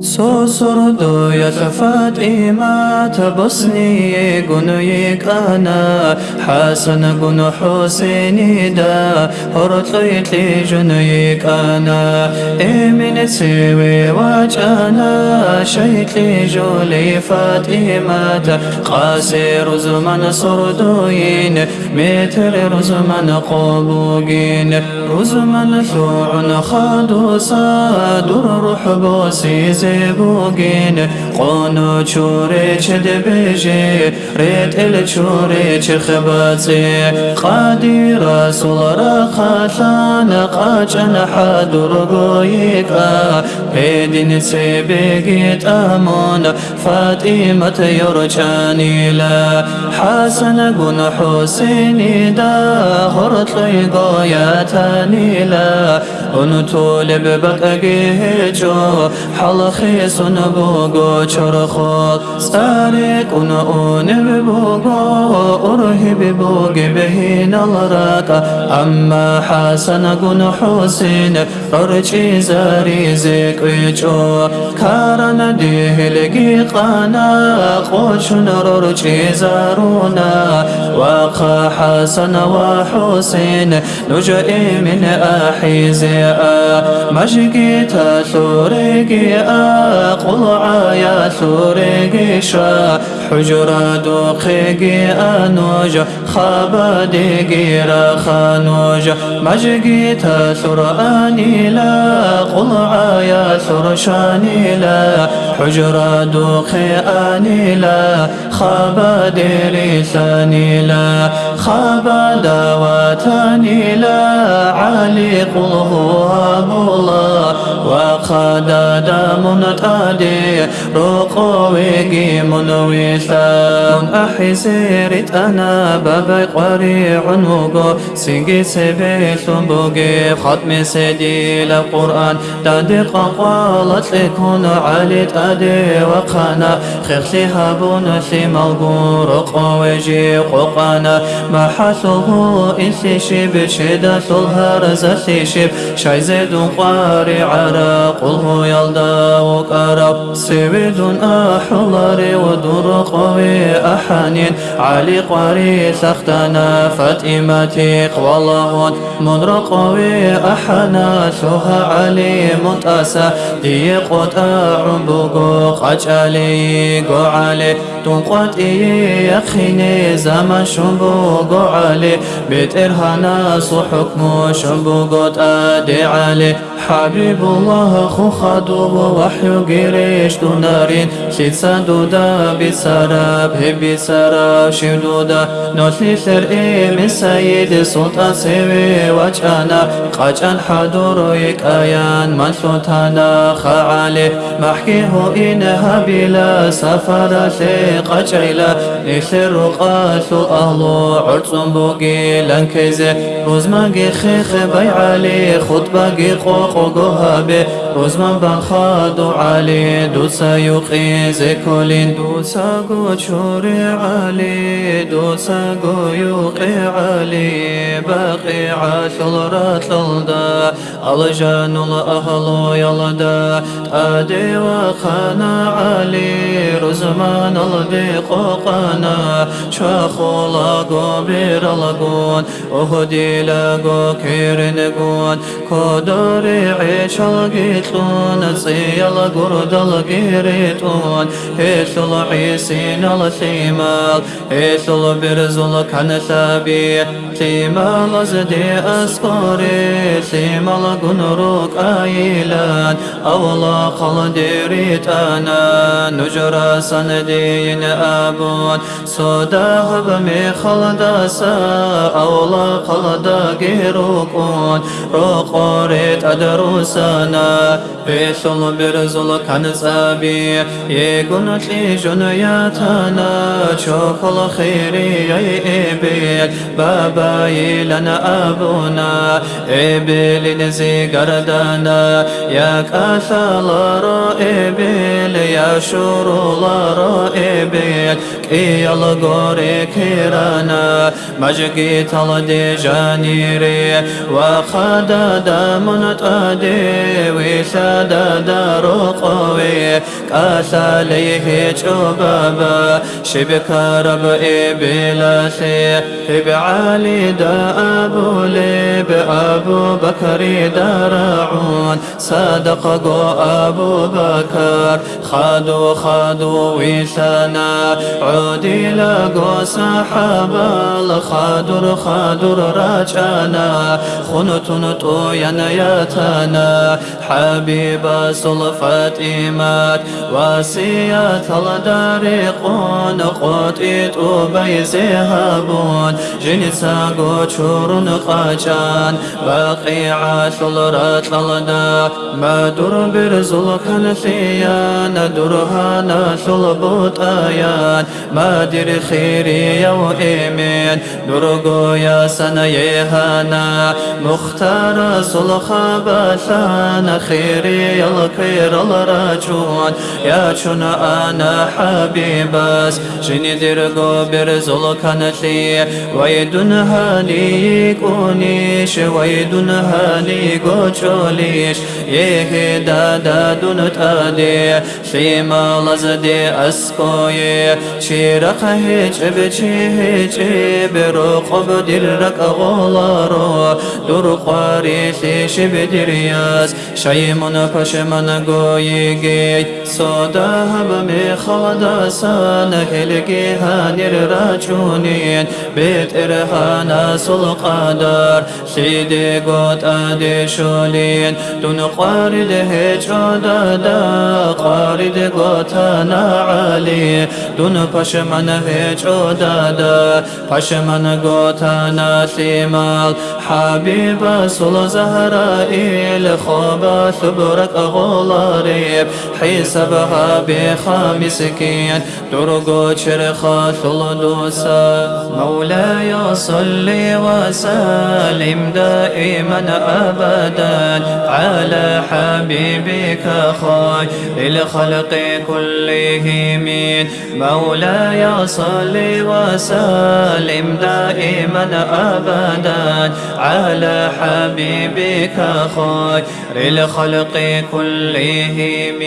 سوسردو يا فاطمة تبصني قنيك أنا حسن قن حسين دا هرطيت لي جنيك أنا إمن سوي وجانا شيت لي جولي فاطمة قاسر زمن سردوين متر زمن قبوقين رزمن ثوع خادو صادر روح bugün. Qonu çure çed beje Ret el çure çekhbatsi Qadi rasulara khatlana Qaçan hadur goyika Pedin sebe git amona Fatimat yorçan ila Hasan gun Hüseyni da Hortlay goyatan ila Unutul bebek geheco Halak لببقى جو حلخي سنبوغو چرخوت سارق اون ببوغو ارهب بوغ بهين الراك اما حسن قن حسين ررچي زاري زيكوچو كارن ديه لقي قانا قوشن ررچي زارونا وقا حسن وحسين نجئي من أحيزي مجقي تثوريقي قل عيا ثوريقي شا حجرة دوخيقي أنوج خابديقي رخانوج مجقي تثراني لا. قل عيا ثرشاني لا. حجرة دوخي أني لا. خابديري ثاني لا. خابدواتاني لا علي قل هو الله وقد دام تادي رقوي منويثا أحسيرت أنا بابي قريع نوغو سيجي سبي ثنبوغي ختم سيدي القرآن دادق قالت لكون علي تادي وقانا خيخلي هابون في ملقور قويجي قوقانا ما حثه إنسي شب شدة الهرز شب شاي زيد قاري عرق قله يلدا وقرب سويد أحلر ودر قوي أحنين علي قاري سختنا فاتمتي والله من رقوي أحنا سوها علي متأسى دي قطع بقو قج علي قو علي تنقط إيه يخيني زمن شنبو قو علي بيت إرهانا حكمو شنبو قد أدي علي حبيب الله خو خدو وحي قريش دونارين شيد سدودا بسراب هبي سراب شدودا نوتلي سر من سيد سلطان سوي وجانا قاجان حضور يكايان من سلطانا خعالي محكيه إنها بلا سفر قجيلا نسر قاسو أهلو عرصن بوغي لنكيزي روزمانگي خيخ بيعالي خطباگي قوقو قوهابي روزمان بانخادو علي دوسا يقي زكولين دوسا قو چوري علي دوسا قو يقي علي. باقي عاشل راتلدا الجان الأهل يلدا. أدي وخانا علي رزمان الدي قوقانا شاخو لاغو بير لغون أهدي لاغو كيرنغون كودوري عيش القيتلون سيال قرد القيريتون هيثل عيسين الثيمال هيثل برزل كان ثابي ثيمال زدي أسقري ثيمال قنروك آيلان أولا خلديريت أنا نجرى سندين أبون صدا بمي خلدسا أولا خلدا غيروكون روقوريت أدروسنا بيثل برزل كان سابي يقول لي جنياتنا شوف الخيري يبيت بابا لنا أبونا إبل نزي قردنا يا كاثل رائبل يا شور رائبل كي الغوري كيرانا. مجقي تلدي جانيري وخد دامن تادي وساد دار قوي لي كاس عليه جبابا شبك رب إبلاسي علي دا أبو ليب أبو بكر درعون صدق أبو بكر خادو خادو ويسانا عودي لقو صحابة الخادر خادر راجانا خنتن طويا ياتنا حبيب صلفات إيمات واسيات الدارقون قوتيت بيزهبون جنسا قوشور قاجان باقي عاشل رات للدا ما در برزل كنثيان درها ناشل بوتايان ما در خيري يو إيمين درگویا سنه هانا مختار صلح بلان خیری الکیر الراجون یا چون آنا حبیب است شنی درگو بر زلکنتی ویدون هالی گونیش دنها هالی گوچولیش یه دادا دون آدی سیما لزدی اسکوی چی رخه چه به چه چه بر قب دلك غلارا دور قاريشي شبدرياز شيمون پشمن گويگي سودا هم می خدا سان. هلگی هانر را چونين بیت ارحان سلقادار. شیده گوت آده شولین. دون قارد هجرا دادا قارد گوت نعالی دون پشمن هجرا دادا پشمن गो था न शेमा حبيب سل زهرائيل خوبا ثبرك غولاريب حسبها بخامسكين درقو چرخا ثلدوسا مولاي صل وسلم دائما أبدا على حبيبك خير الخلق كلهم. مولاي صل وسلم دائما أبدا على حبيبك خير الخلق كلهم.